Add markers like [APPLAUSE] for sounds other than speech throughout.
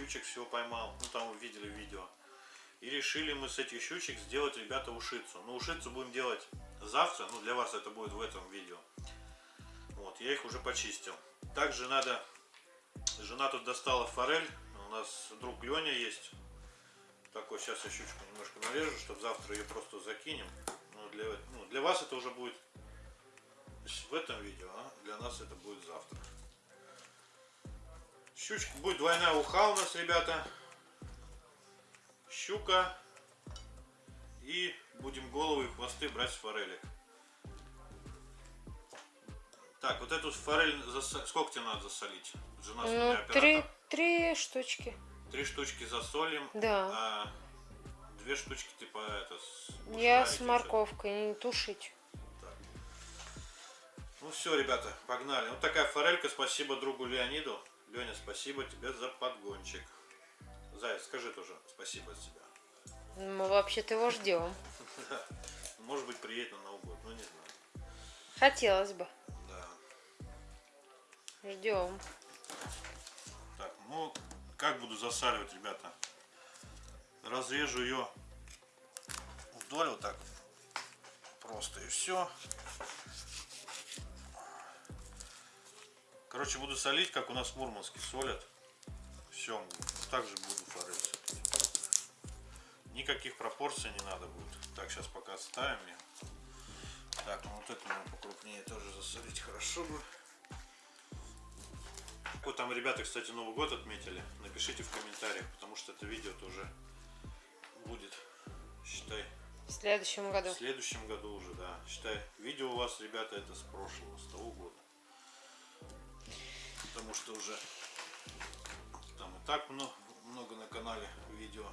щучек всего поймал. Ну там вы видели видео. И решили мы с этих щучек сделать, ребята, ушицу. Ну, ушицу будем делать завтра. Ну, для вас это будет в этом видео. Вот, я их уже почистил. Также надо... Жена тут достала форель. У нас друг Леня есть. Такой, сейчас я щучку немножко нарежу, чтобы завтра ее просто закинем. Ну, для, ну, для вас это уже будет в этом видео, а для нас это будет завтра. Щучка будет двойная уха у нас, ребята. Щука. И будем головы и хвосты брать с форелек. Так, вот эту форель, засо... сколько тебе надо засолить? Жена Ну, три, три штучки. Три штучки засолим, Да. а две штучки типа это с... Я с морковкой, не тушить. Ну все, ребята, погнали. Вот такая форелька. Спасибо другу Леониду. Леня, спасибо тебе за подгончик. Заяц, скажи тоже спасибо от себя. Мы вообще-то его ждем. [LAUGHS] Может быть, приедет на Новый год, ну не знаю. Хотелось бы. Да. Ждем. Так, ну, как буду засаливать, ребята? Разрежу ее вдоль вот так. Просто и все. Короче, буду солить, как у нас в Мурманске солят. Все, также буду форель солить. Никаких пропорций не надо будет. Так, сейчас пока ставим ее. Так, ну вот это надо покрупнее тоже засолить хорошо бы. Вот там ребята, кстати, Новый год отметили. Напишите в комментариях, потому что это видео тоже будет, считай, В следующем году. в следующем году уже, да. Считай, видео у вас, ребята, это с прошлого, с того что уже там и так много, много на канале видео.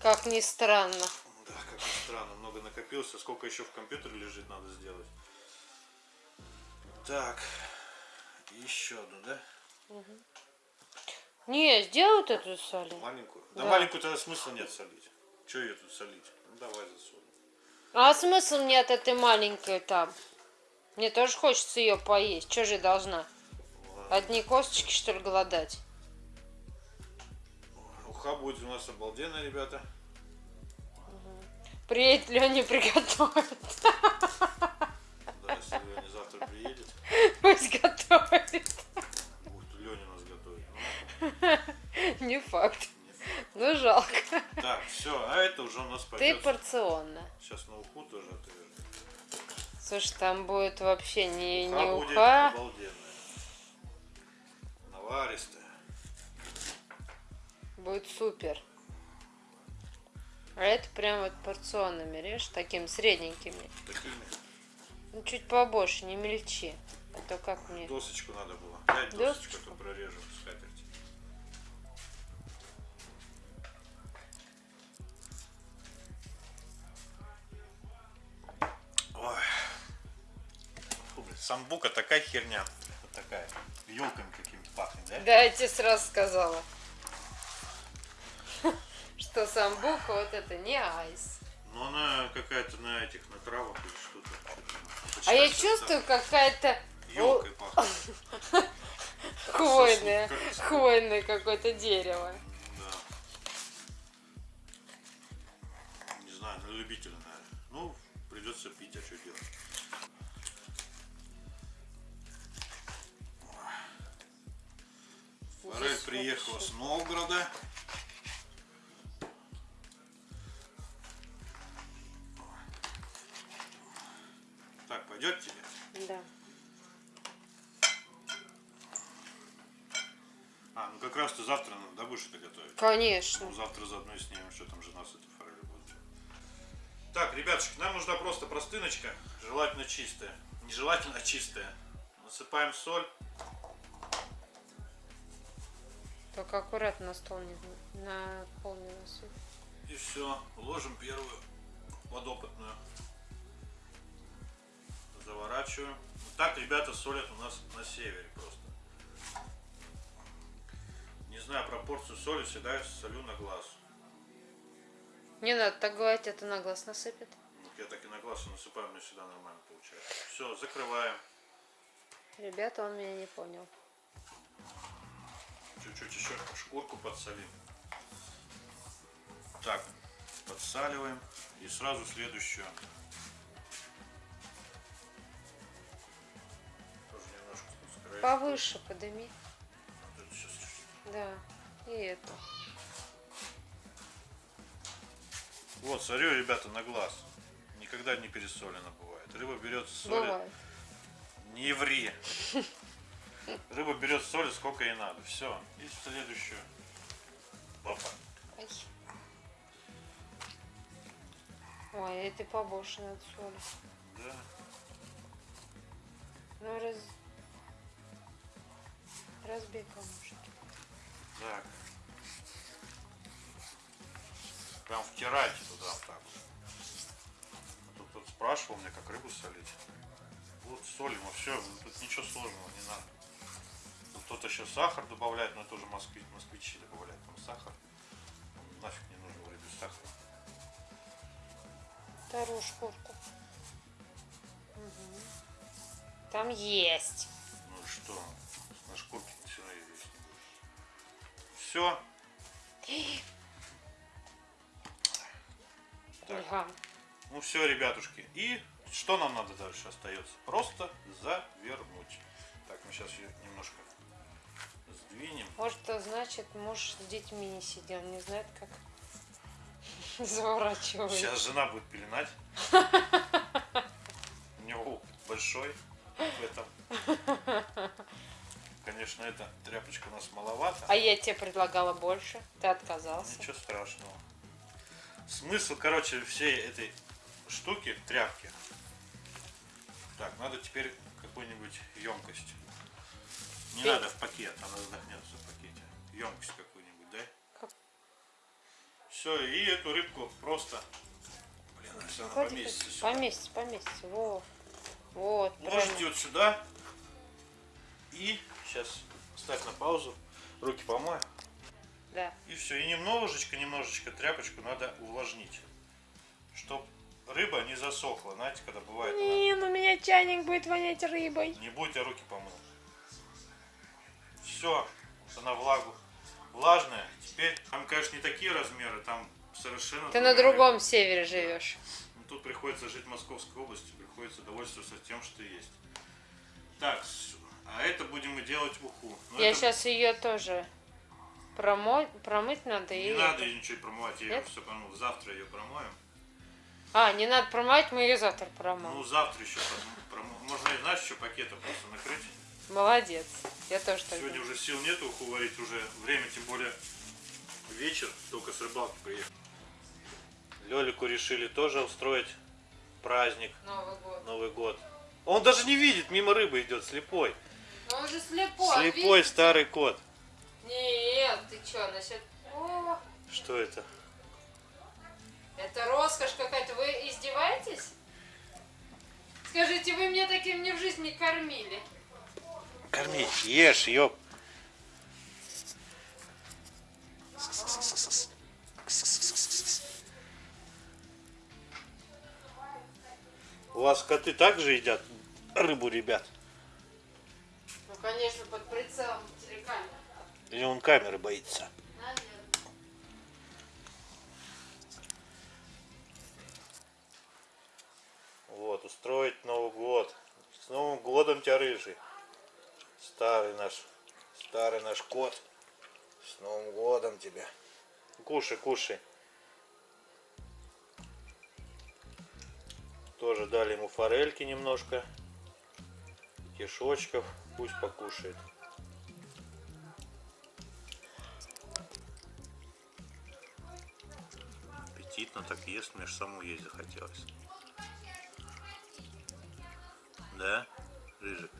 Как ни странно. Да, как ни странно, много накопилось. А Сколько еще в компьютере лежит, надо сделать. Так, еще одну, да? Не, сделают эту соли. Маленькую? Да, Да. маленькую тогда смысла нет солить. Че ее тут солить? Ну давай засолим. А смысл мне от этой маленькой там? Мне тоже хочется ее поесть. Че же я должна? Одни косточки, что ли, голодать? Уха будет у нас обалденная, ребята. Приедет Леня приготовит. Да, если Леня завтра приедет, Пусть готовит. будет Леня нас готовить. Не факт. Ну, жалко. Так, все, а это уже у нас Ты пойдет. порционно. Сейчас на уху тоже отрежем. Слушай, там будет вообще не, Уха не будет уха. обалденная. Наваристая. Будет супер. А это прям вот порционными режь, такими средненькими. Такими. Ну, чуть побольше, не мельчи. А то как мне... Досочку надо было. Дай досочку, Досочку? то прорежем скатерть. Самбука такая херня. Вот такая. Елками какими-то пахнет, да? Да, я тебе сразу сказала. [LAUGHS] Что самбуха вот это не айс. Но она какая-то на этих, на травах или что-то. А я чувствую какая-то Елкой пахнет. [LAUGHS] хвойное, хвойное какое-то дерево. Да. Не знаю, на любителя, наверное. Ну, придется пить, а что делать? Форель приехала с Новгорода. Так, пойдет тебе? Да. А, ну как раз ты завтра, ну, да, будешь это готовить? Конечно. Ну, завтра заодно и снимем, что там жена с этой форелью будет. Так, ребятушки, нам нужна просто простыночка, желательно чистая. Не желательно, а чистая. Насыпаем соль. Только аккуратно на стол не на пол не насыпь. И все. Ложим первую подопытную. Заворачиваем. Вот так ребята солят у нас на севере просто. Не знаю пропорцию соли, всегда солю на глаз. Не надо так говорить, это на глаз насыпет. Вот я так и на глаз насыпаю, меня всегда нормально получается. Все, закрываем. Ребята, он меня не понял. Чуть-чуть еще шкурку подсолим. Так, подсаливаем. И сразу следующую. Повыше подыми. Вот. Да. И это. Вот, смотрю, ребята, на глаз. Никогда не пересолено бывает. Рыба берет соль. Бывает. Не ври. [LAUGHS] Рыба берет соль сколько ей надо. Все. И следующую. Опа. Ай. Ой, это побольше надо соли. Да. Ну, раз... Разбей камушки. Так. Прям втирайте туда вот так. А Тут, тут спрашивал меня, как рыбу солить. Вот солим, и все, тут ничего сложного не надо. Кто-то еще сахар добавляет, но это уже москвич, москвичи добавляют там сахар. Нафиг не нужен в рыбе сахар. Вторую шкурку. Мгм. Там есть. Ну что? На шкурке все равно есть. Все. Так. Ну все, ребятушки. И что нам надо дальше остается? Просто завернуть. Так, мы сейчас ее немножко сдвинем. Может, это значит, муж с детьми не сидел, не знает, как [LAUGHS] заворачивать. Сейчас жена будет пеленать. У него опыт большой в этом. Конечно, эта тряпочка у нас маловато. А я тебе предлагала больше, ты отказался. Ничего страшного. Смысл, короче, всей этой штуки, тряпки. Так, надо теперь какую-нибудь емкость. Не Ты- надо в пакет, она задохнется в пакете. Емкость какую-нибудь, дай. Как? Все, и эту рыбку просто. Блин, если она Ходи, поместится сюда. Поместится, поместится. Вот. Вот, Ложите правильно. вот сюда. И сейчас ставь на паузу. Руки помой. Да. И все. И немножечко, немножечко тряпочку надо увлажнить. Чтоб рыба не засохла. Знаете, когда бывает она Не, ну у меня чайник будет вонять рыбой. Не будет, я руки помыл. Все, она влагу. Влажная. Теперь, там, конечно, не такие размеры, там совершенно... Ты на другая другом севере живешь. Ну, Тут приходится жить в Московской области, приходится довольствоваться тем, что есть. Так, а это будем мы делать уху. Но Я это сейчас ее тоже промой, промыть надо Не и. надо ее ничего промывать, я ее Нет? все промыл. Завтра ее промоем. А, не надо промывать, мы ее завтра Ну, промоем. завтра еще промоем. Можно, знаешь, еще пакетом просто накрыть. Молодец. Я тоже так Сегодня уже сил нет уху варить, уже время, тем более вечер, только с рыбалки приехал. Лелику решили тоже устроить праздник, Новый год. Новый год. Он даже не видит, мимо рыбы идет, слепой. Ну он же слепой. Слепой видишь? старый кот. Нет, ты что, насчет... О, Что это? это роскошь какая-то. Вы издеваетесь? Скажите, вы меня таким ни в жизни не кормили. Корми, ешь, ёп. У вас коты также едят рыбу, ребят? Ну, конечно, под прицелом телекамеры. Или он камеры боится? Наверное. Вот, устроить Новый год. С Новым годом тебя, рыжий. Старый наш, старый наш кот. С Новым годом тебя. Кушай, кушай. Тоже дали ему форельки немножко. Кишочков. Пусть покушает. Аппетитно так ест, мне ж саму есть захотелось. Да, рыжик.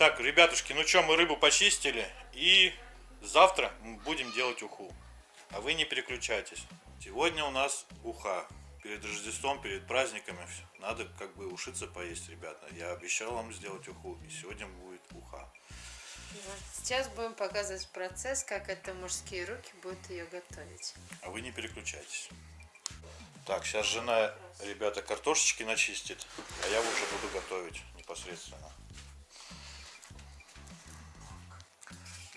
Так, ребятушки, ну что, мы рыбу почистили. И завтра мы будем делать уху. А вы не переключайтесь. Сегодня у нас уха. Перед Рождеством, перед праздниками надо как бы ушиться поесть, ребята. Я обещал вам сделать уху. И сегодня будет уха. Сейчас будем показывать процесс, как это мужские руки будут ее готовить. А вы не переключайтесь. Так, сейчас жена, ребята, картошечки начистит. А я уже буду готовить непосредственно.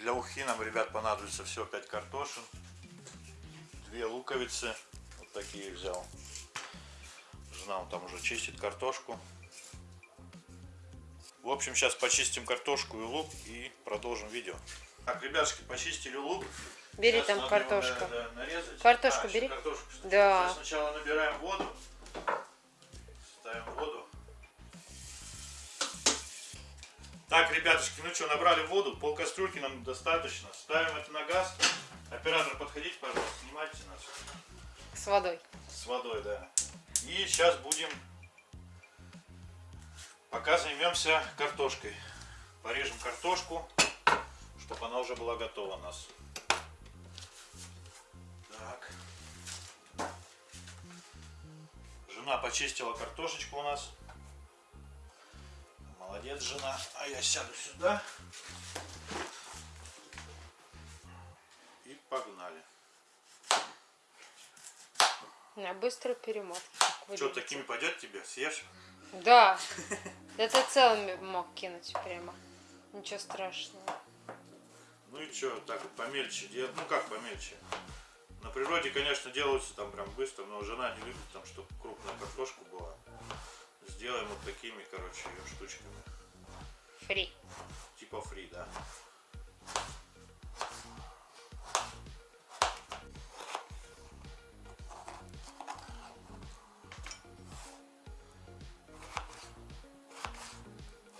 Для ухи нам, ребят, понадобится всего 5 картошин, две луковицы, вот такие взял. Жена он там уже чистит картошку. В общем, сейчас почистим картошку и лук и продолжим видео. Так, ребятушки, почистили лук. Бери Сейчас там картошку. его, да, нарезать. Картошку А, бери. картошку. Да. Сейчас сначала набираем воду. Ставим воду. Так, ребятушки, ну что, набрали воду, пол кастрюльки нам достаточно. Ставим это на газ. Оператор, подходите, пожалуйста, снимайте нас. С водой. С водой, да. И сейчас будем, пока займемся картошкой. Порежем картошку, чтобы она уже была готова у нас. Так. Жена почистила картошечку у нас. Молодец, жена. А я сяду сюда. И погнали. На быструю перемотку. Что, такими пойдет тебе? Съешь? Да. [LAUGHS] Это целыми мог кинуть прямо. Ничего страшного. Ну и что, так вот помельче делать. Ну как помельче? На природе, конечно, делаются там прям быстро, но жена не любит там, чтобы крупная картошка была. Сделаем вот такими, короче, штучками. Фри. Типа фри, да.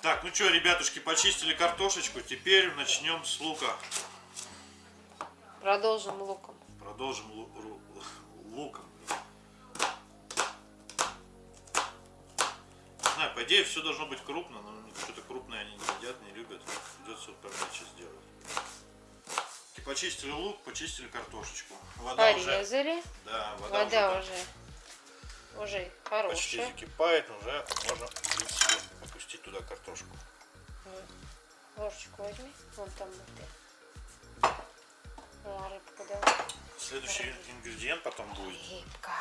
Так, ну что, ребятушки, почистили картошечку. Теперь начнем с лука. Продолжим луком. Продолжим лу- луком. Знаю, по идее все должно быть крупно, но что-то крупное они не едят, не любят. Придется вот помельче сделать. И почистили лук, почистили картошечку. Вода уже. Порезали. Да, вода, Вода уже, уже. Уже так почти хорошая. закипает, уже можно, в принципе, опустить туда картошку. Ложечку возьми. Вон там вот ты. Ну, а рыбку давай. Следующий ингредиент потом будет Рыбка.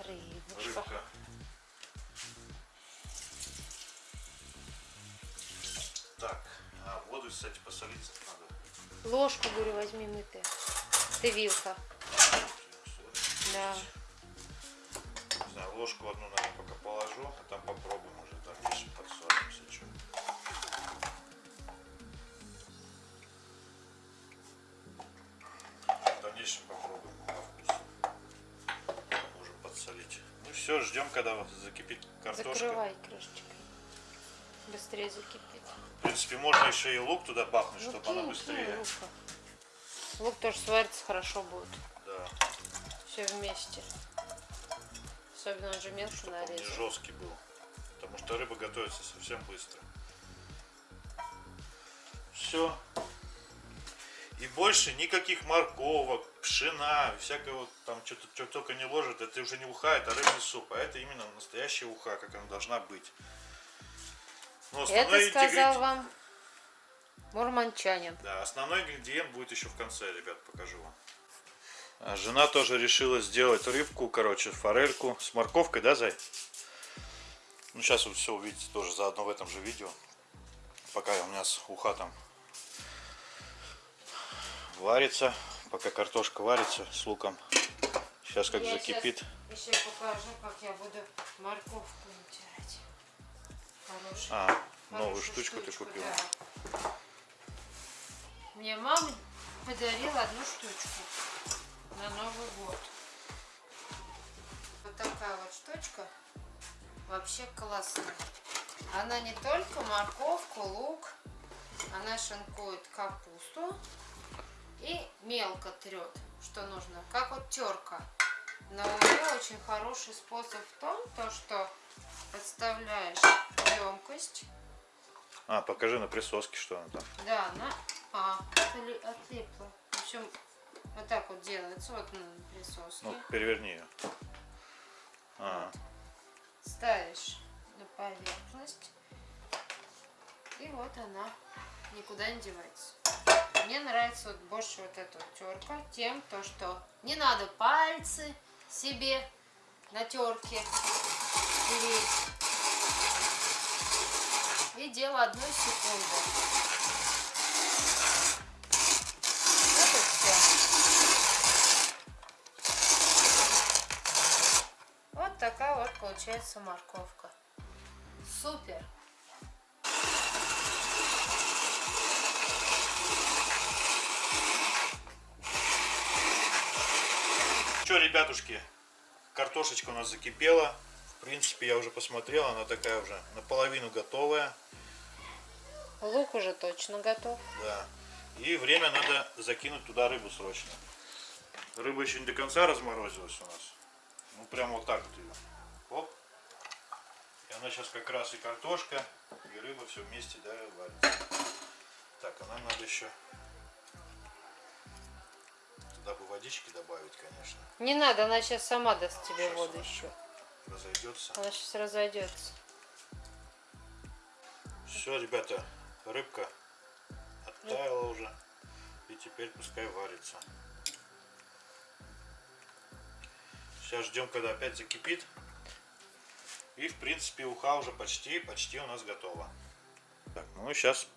Рыбочка. рыбка. Кстати, посолить надо. Ложку, говорю, возьми мытая. Ты вилка. Да. Не знаю, ложку одну, наверное, пока положу, а там попробуем уже, там дальше подсолимся. Что. В дальнейшем попробуем по вкусу. Можем подсолить. Ну все, ждем, когда закипит картошка. Закрывай крышечкой. Быстрее закипит. В принципе, можно еще и лук туда бахнуть, Ну, чтобы она кинь, быстрее. кинь лука. Лук тоже сварится хорошо будет. Да, Все вместе. Особенно он же мелко чтобы он не жесткий был. Потому что рыба готовится совсем быстро. Все. И больше никаких морковок, пшена, всякого там что-то что только не ложат, это уже не уха, это рыбный суп, а это именно настоящая уха, как она должна быть. Но Это сказал ингредиент- вам мурманчанин. Да, основной ингредиент будет еще в конце, ребят, покажу вам. А Жена тоже решила сделать рыбку, короче, форельку с морковкой, да, Зай? Ну, сейчас вы все увидите тоже заодно в этом же видео. Пока у нас уха там варится, пока картошка варится с луком. Сейчас как Я закипит. Еще покажу, как я буду морковку натирать. Хорошую. А, новую хорошую штучку ты штучку, купил. да. Мне мама подарила одну штучку на Новый год. Вот такая вот штучка. Вообще классная. Она не только морковку, лук, она шинкует капусту и мелко трет, что нужно, как вот терка. Но у нее очень хороший способ в том, то, что подставляешь емкость, А, покажи на присоске, что она там. да, она а, отли- отлипла. В общем, вот так вот делается, вот на присоске. Ну, переверни ее. А, Ставишь на поверхность. И вот она никуда не девается. Мне нравится вот больше вот эта вот терка тем, то, что не надо пальцы себе на терке. И дело одной секунды. Вот такая вот получается морковка. Супер. Что, ребятушки, картошечка у нас закипела. В принципе, я уже посмотрел, она такая уже наполовину готовая. Лук уже точно готов. Да. И время надо закинуть туда рыбу срочно. Рыба еще не до конца разморозилась у нас. Ну, прям вот так вот ее. Оп. И она сейчас как раз и картошка, и рыба все вместе, да, варится. Так, а нам надо еще бы водички добавить, конечно. Не надо, она сейчас сама даст тебе воду еще. Разойдется. Она сейчас разойдется. Все, ребята, рыбка оттаяла уже. И теперь пускай варится. Сейчас ждем, когда опять закипит. И в принципе уха уже почти, почти у нас готова. Так, ну сейчас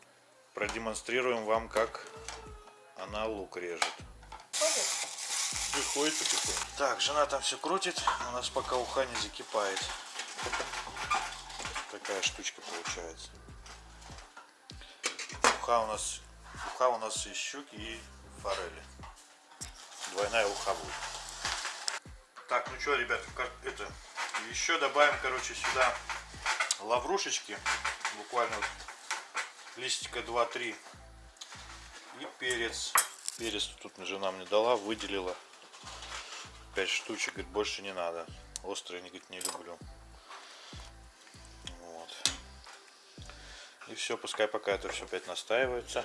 продемонстрируем вам, как она лук режет. Ходит? Приходит потихоньку. Так, жена там все крутит, у нас пока уха не закипает. Такая штучка получается. Уха у нас, уха у нас из щуки и форели. Двойная уха будет. Так, ну что, ребята, как это, еще добавим, короче, сюда лаврушечки, буквально вот листика 2-3 и перец. Перец тут жена мне дала, выделила 5 штучек, говорит, больше не надо. Острый, не, говорит, не люблю. Вот. И все, пускай пока это все опять настаивается.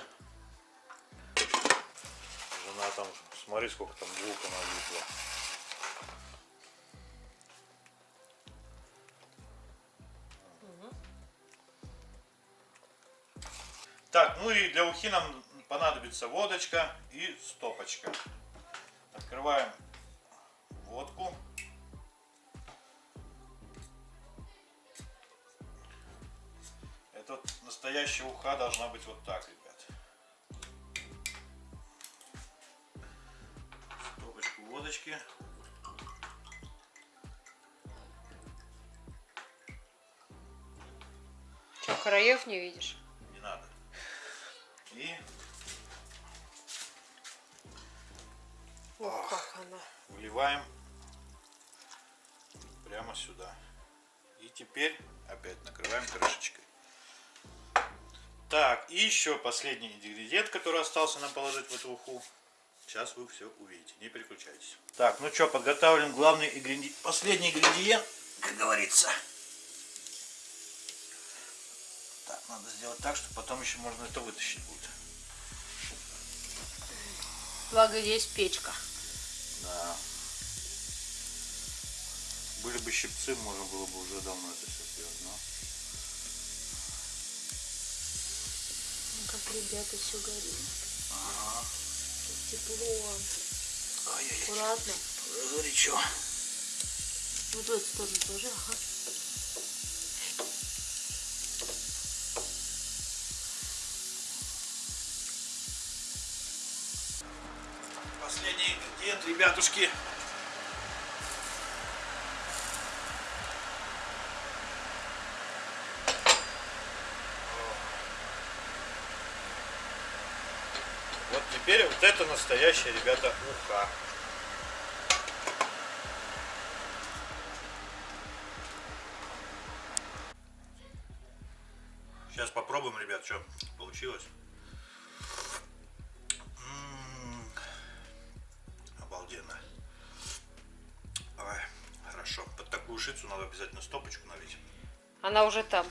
Жена там, смотри, сколько там лука налипла. Так, ну и для ухи нам понадобится водочка и стопочка. Открываем водку. Это вот настоящая уха должна быть вот так, ребят. Стопочку водочки. Что, краев не видишь? Не надо. И Ох, как она. выливаем прямо сюда. И теперь опять накрываем крышечкой. Так, и еще последний ингредиент, который остался нам положить в эту уху. Сейчас вы все увидите, не переключайтесь. Так, ну что, подготавливаем главный ингредиент, последний ингредиент, как говорится. Так, надо сделать так, чтобы потом еще можно это вытащить будет. Благо есть печка. Были бы щипцы, можно было бы уже давно это все сделать, но... Ну, Как ребята все горит. Ага. Тепло. Ай-яй-яй. Аккуратно. Уже горячо. Вот в эту сторону тоже. Ага. Последний ингредиент, ребятушки. Теперь вот это настоящая, ребята, уха. Сейчас попробуем, ребят, что получилось. М, Обалденно. Ой, хорошо. Под такую шицу надо обязательно стопочку налить. Она уже там.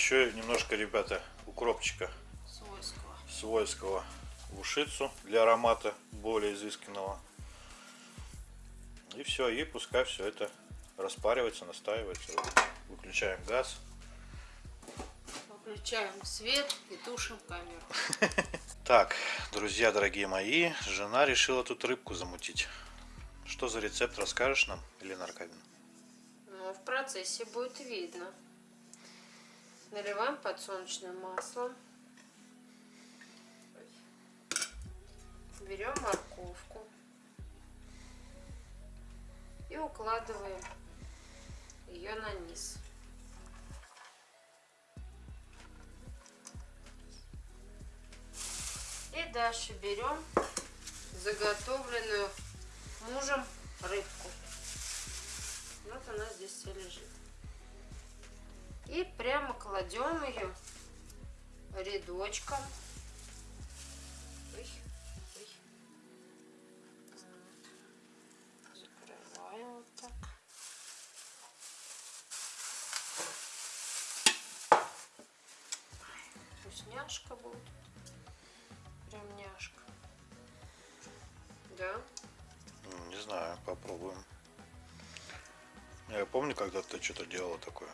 Еще немножко, ребята, укропчика Свойского. свойского в ушицу для аромата более изысканного. И все, и пускай все это распаривается, настаивается. Выключаем газ. Выключаем свет и тушим камеру. [LAUGHS] Так, друзья дорогие мои, жена решила тут рыбку замутить. Что за рецепт расскажешь нам, Елена Аркадьевна? Ну, в процессе будет видно. Наливаем подсолнечное масло. Берем морковку и укладываем ее на низ. И дальше берем заготовленную мужем рыбку. Вот она здесь все лежит. И прямо кладем ее рядочком. Ой. Закрываем вот так. Вкусняшка будет. Прям няшка. Да? Не знаю, попробуем. Я помню, когда ты что-то делала такое.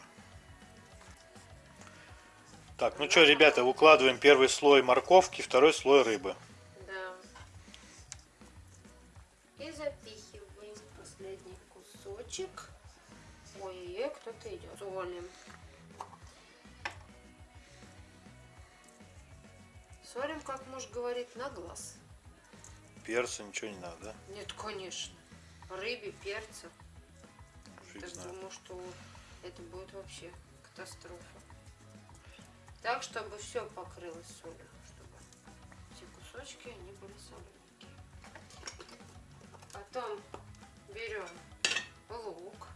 Так, ну что, ребята, выкладываем первый слой морковки, второй слой рыбы. Да. И запихиваем последний кусочек. Ой-ой-ой, кто-то идет. Солим. Солим, как муж говорит, на глаз. Перца, ничего не надо, да? Нет, конечно. Рыбе, перца. Фиг знает. думаю, что это будет вообще катастрофа. Так, чтобы все покрылось солью. Чтобы все кусочки, они были солененькие. Потом берем лук.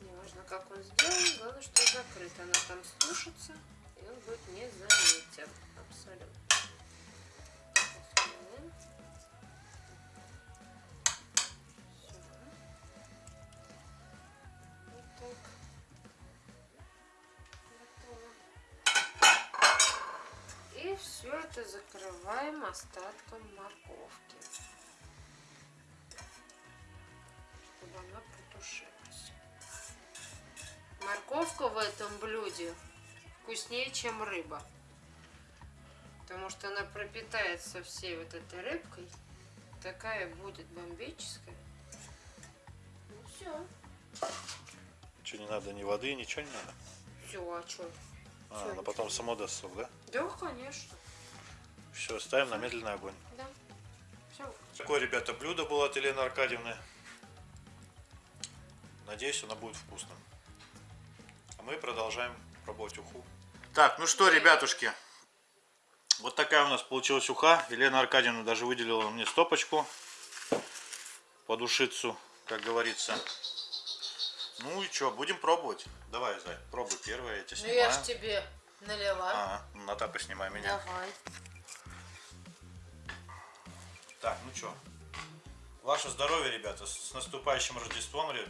Неважно, как он сделан, главное, что закрыт. Она там сушится, и он будет незаметен. Абсолютно. И все это закрываем остатком морковки. Чтобы она потушилась. Морковка в этом блюде вкуснее, чем рыба. Потому что она пропитается всей вот этой рыбкой. Такая будет бомбическая. Ну все. Что, не надо ни воды, ничего не надо? Все, а что? А, она потом само даст сок, да? Да, конечно. Все, ставим на медленный огонь. Да. Все. Такое, ребята, блюдо было от Елены Аркадьевны. Надеюсь, оно будет вкусным. А мы продолжаем пробовать уху. Так, ну что, ребятушки, вот такая у нас получилась уха. Елена Аркадьевна даже выделила мне стопочку под ушицу, как говорится. Ну и что, будем пробовать? Давай, Зай, пробуй первое, я тебя Ну снимаю. я ж тебе налила. А, на тапы снимай меня. Давай. Так, ну что, ваше здоровье, ребята, с наступающим Рождеством, ре-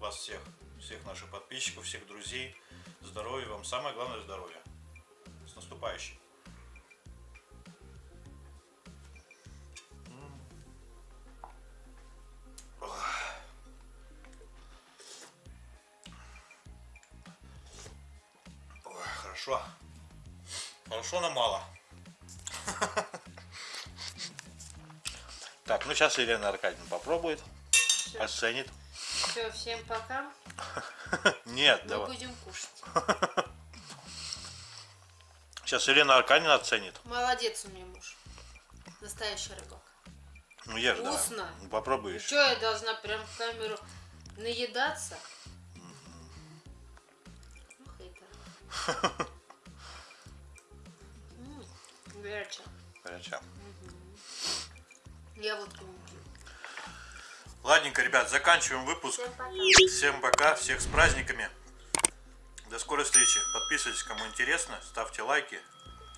вас всех, всех наших подписчиков, всех друзей, здоровья вам, самое главное здоровье. С наступающим. М. хорошо. Хорошо, но мало. Так, ну сейчас Елена Аркадьевна попробует, Всё. оценит. Все, всем пока. [LAUGHS] Нет, Мы давай. будем кушать. [LAUGHS] Сейчас Елена Аркадьевна оценит. Молодец у меня муж. Настоящий рыбак. Ну ешь, давай. Вкусно. Ну, попробуй еще. Что я должна прям в камеру наедаться? Ну, хейтер. [LAUGHS] Горячо. Горячо. Я водку не пью. Ладненько, ребят, заканчиваем выпуск. Всем пока. Всем пока, всех с праздниками. До скорой встречи. Подписывайтесь, кому интересно, ставьте лайки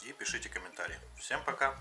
и пишите комментарии. Всем пока.